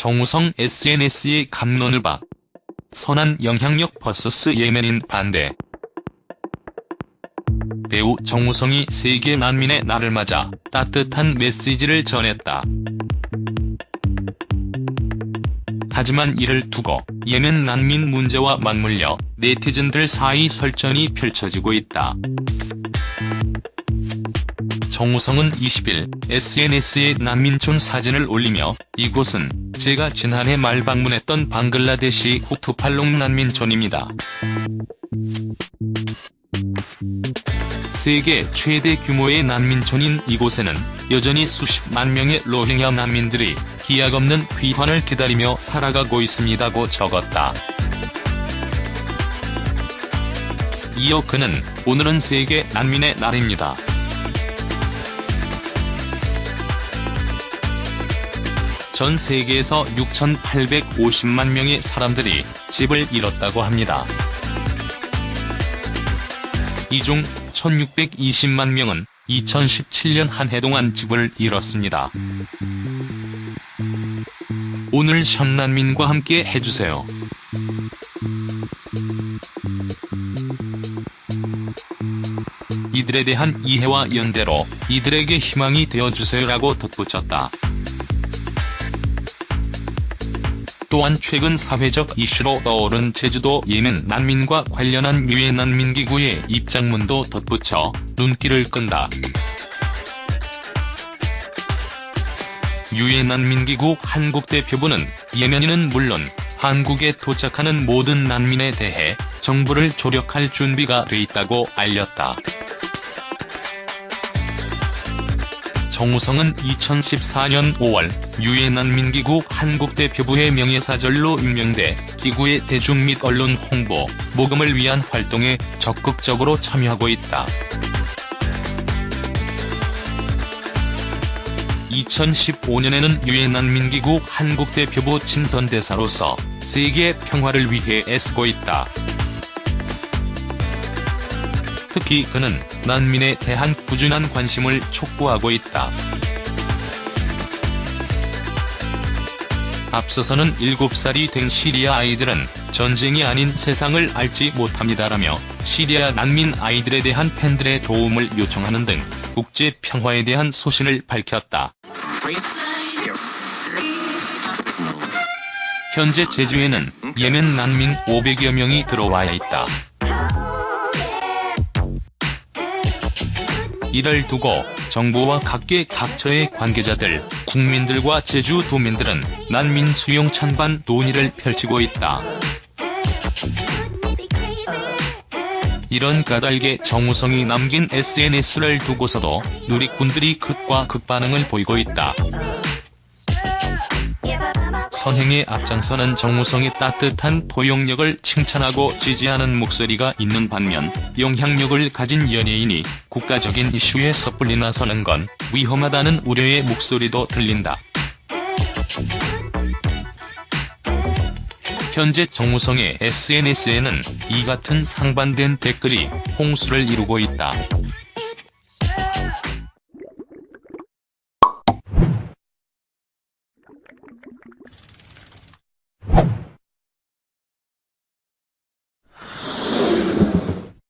정우성 SNS의 감론을 봐. 선한 영향력 vs 예멘인 반대. 배우 정우성이 세계 난민의 날을 맞아 따뜻한 메시지를 전했다. 하지만 이를 두고 예멘 난민 문제와 맞물려 네티즌들 사이 설전이 펼쳐지고 있다. 정우성은 20일 SNS에 난민촌 사진을 올리며 이곳은 제가 지난해 말 방문했던 방글라데시 후투팔롱 난민촌입니다. 세계 최대 규모의 난민촌인 이곳에는 여전히 수십만 명의 로힝야 난민들이 기약 없는 귀환을 기다리며 살아가고 있습니다고 적었다. 이어 그는 오늘은 세계 난민의 날입니다. 전 세계에서 6,850만 명의 사람들이 집을 잃었다고 합니다. 이 중 1,620만 명은 2017년 한 해 동안 집을 잃었습니다. 오늘 현난민과 함께 해주세요. 이들에 대한 이해와 연대로 이들에게 희망이 되어주세요라고 덧붙였다. 또한 최근 사회적 이슈로 떠오른 제주도 예멘 난민과 관련한 유엔 난민기구의 입장문도 덧붙여 눈길을 끈다. 유엔 난민기구 한국 대표부는 예멘인은 물론 한국에 도착하는 모든 난민에 대해 정부를 조력할 준비가 돼 있다고 알렸다. 정우성은 2014년 5월 유엔 난민기구 한국대표부의 명예사절로 임명돼 기구의 대중 및 언론 홍보, 모금을 위한 활동에 적극적으로 참여하고 있다. 2015년에는 유엔 난민기구 한국대표부 친선대사로서 세계 평화를 위해 애쓰고 있다. 특히 그는 난민에 대한 꾸준한 관심을 촉구하고 있다. 앞서서는 7살이 된 시리아 아이들은 전쟁이 아닌 세상을 알지 못합니다라며 시리아 난민 아이들에 대한 팬들의 도움을 요청하는 등 국제 평화에 대한 소신을 밝혔다. 현재 제주에는 예멘 난민 500여 명이 들어와 있다. 이를 두고 정부와 각계 각처의 관계자들, 국민들과 제주 도민들은 난민 수용 찬반 논의를 펼치고 있다. 이런 까닭에 정우성이 남긴 SNS를 두고서도 누리꾼들이 극과 극 반응을 보이고 있다. 선행에 앞장서는 정우성의 따뜻한 포용력을 칭찬하고 지지하는 목소리가 있는 반면 영향력을 가진 연예인이 국가적인 이슈에 섣불리 나서는 건 위험하다는 우려의 목소리도 들린다. 현재 정우성의 SNS에는 이 같은 상반된 댓글이 홍수를 이루고 있다.